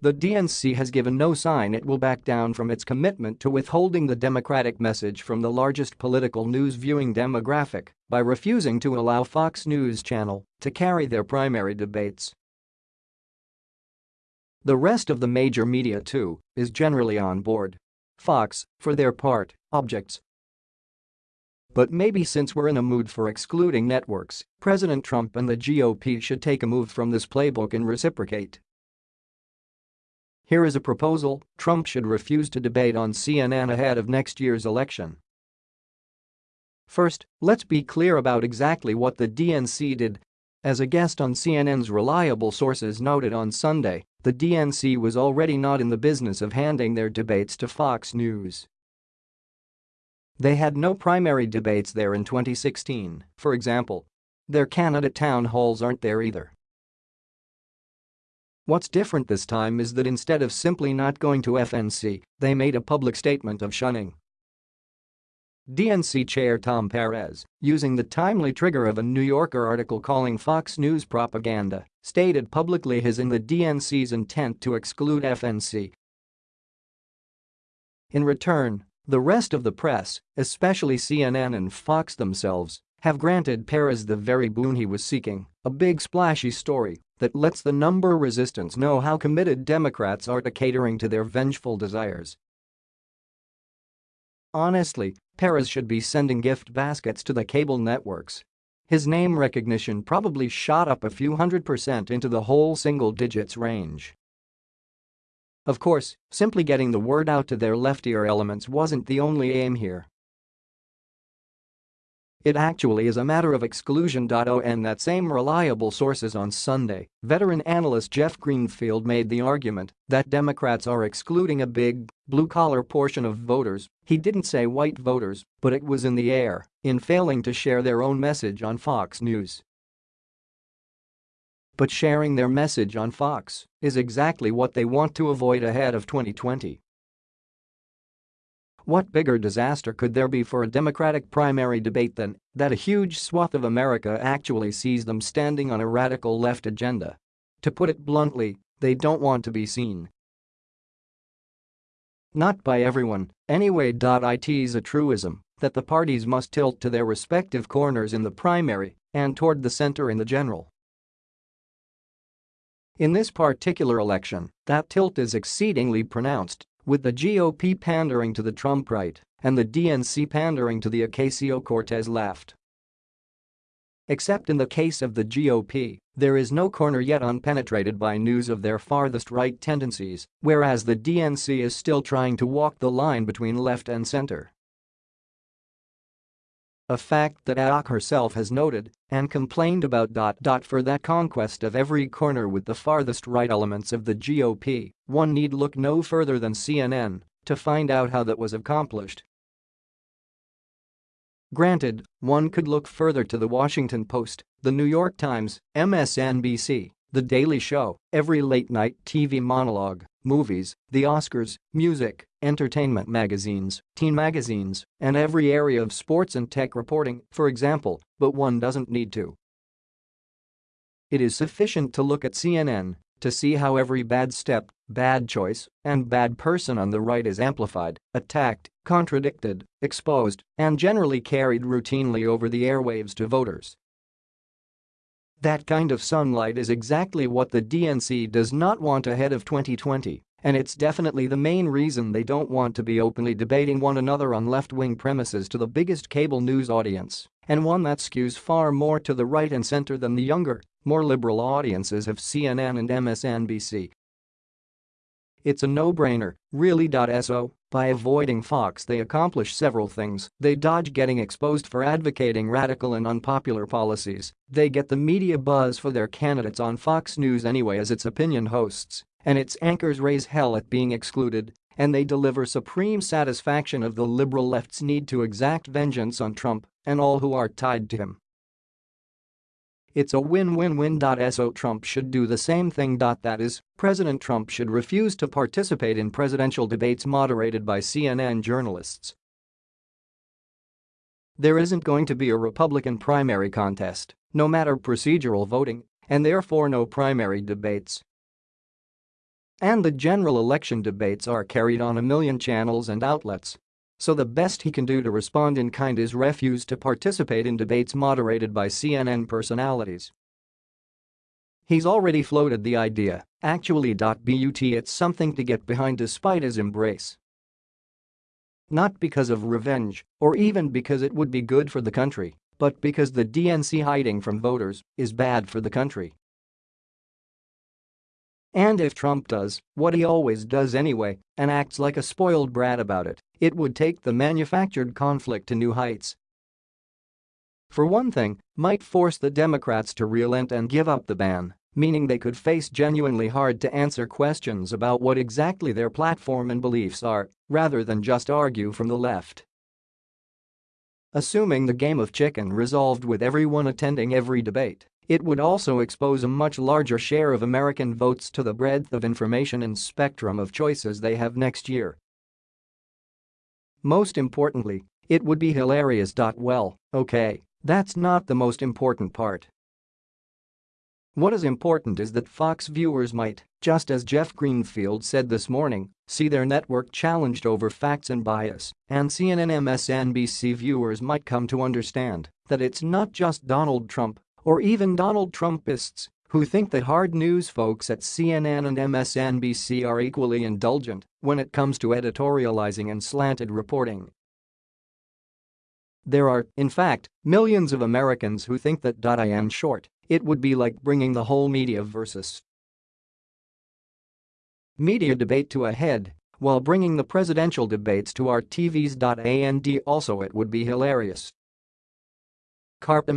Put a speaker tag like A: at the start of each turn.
A: The DNC has given no sign it will back down from its commitment to withholding the Democratic message from the largest political news viewing demographic by refusing to allow Fox News Channel to carry their primary debates. The rest of the major media too is generally on board. Fox, for their part, objects. But maybe since we're in a mood for excluding networks, President Trump and the GOP should take a move from this playbook and reciprocate. Here is a proposal Trump should refuse to debate on CNN ahead of next year's election. First, let's be clear about exactly what the DNC did. As a guest on CNN's reliable sources noted on Sunday, the DNC was already not in the business of handing their debates to Fox News. They had no primary debates there in 2016, for example. Their candidate town halls aren't there either. What's different this time is that instead of simply not going to FNC, they made a public statement of shunning. DNC Chair Tom Perez, using the timely trigger of a New Yorker article calling Fox News propaganda, stated publicly his and the DNC's intent to exclude FNC. In return, the rest of the press, especially CNN and Fox themselves, have granted Perez the very boon he was seeking, a big splashy story that lets the number resistance know how committed Democrats are to catering to their vengeful desires. Honestly, Perez should be sending gift baskets to the cable networks. His name recognition probably shot up a few hundred percent into the whole single digits range. Of course, simply getting the word out to their leftier elements wasn't the only aim here. It actually is a matter of exclusion. On that same reliable sources on Sunday, veteran analyst Jeff Greenfield made the argument that Democrats are excluding a big, blue-collar portion of voters, he didn't say white voters, but it was in the air, in failing to share their own message on Fox News. But sharing their message on Fox is exactly what they want to avoid ahead of 2020. What bigger disaster could there be for a Democratic primary debate than that a huge swath of America actually sees them standing on a radical left agenda? To put it bluntly, they don't want to be seen. Not by everyone, anyway. It's a truism that the parties must tilt to their respective corners in the primary and toward the center in the general. In this particular election, that tilt is exceedingly pronounced with the GOP pandering to the Trump right and the DNC pandering to the Ocasio-Cortez left. Except in the case of the GOP, there is no corner yet unpenetrated by news of their farthest right tendencies, whereas the DNC is still trying to walk the line between left and center. A fact that AOC herself has noted and complained about. For that conquest of every corner with the farthest right elements of the GOP, one need look no further than CNN to find out how that was accomplished. Granted, one could look further to The Washington Post, The New York Times, MSNBC, The Daily Show, every late-night TV monologue, movies, the Oscars, music, entertainment magazines, teen magazines, and every area of sports and tech reporting, for example, but one doesn't need to. It is sufficient to look at CNN to see how every bad step, bad choice, and bad person on the right is amplified, attacked, contradicted, exposed, and generally carried routinely over the airwaves to voters. That kind of sunlight is exactly what the DNC does not want ahead of 2020. And it's definitely the main reason they don't want to be openly debating one another on left-wing premises to the biggest cable news audience, and one that skews far more to the right and center than the younger, more liberal audiences of CNN and MSNBC. It's a no-brainer, really. So, by avoiding Fox they accomplish several things, they dodge getting exposed for advocating radical and unpopular policies, they get the media buzz for their candidates on Fox News anyway as its opinion hosts, and its anchors raise hell at being excluded, and they deliver supreme satisfaction of the liberal left's need to exact vengeance on Trump and all who are tied to him. It's a win-win-win. So Trump should do the same thing. That is, President Trump should refuse to participate in presidential debates moderated by CNN journalists. There isn't going to be a Republican primary contest, no matter procedural voting, and therefore no primary debates. And the general election debates are carried on a million channels and outlets. So the best he can do to respond in kind is refuse to participate in debates moderated by CNN personalities. He's already floated the idea, actually. But it's something to get behind despite his embrace. Not because of revenge, or even because it would be good for the country, but because the DNC hiding from voters is bad for the country. And if Trump does what he always does anyway and acts like a spoiled brat about it, it would take the manufactured conflict to new heights. For one thing, might force the Democrats to relent and give up the ban, meaning they could face genuinely hard to answer questions about what exactly their platform and beliefs are, rather than just argue from the left. Assuming the game of chicken resolved with everyone attending every debate, it would also expose a much larger share of American votes to the breadth of information and spectrum of choices they have next year. Most importantly, it would be hilarious. Well, okay, that's not the most important part. What is important is that Fox viewers might, just as Jeff Greenfield said this morning, see their network challenged over facts and bias, and CNN MSNBC viewers might come to understand that it's not just Donald Trump or even Donald Trumpists who think that hard news folks at CNN and MSNBC are equally indulgent when it comes to editorializing and slanted reporting. There are, in fact, millions of Americans who think that. In short, it would be like bringing the whole media versus media debate to a head while bringing the presidential debates to our TVs. And also it would be hilarious. Carpe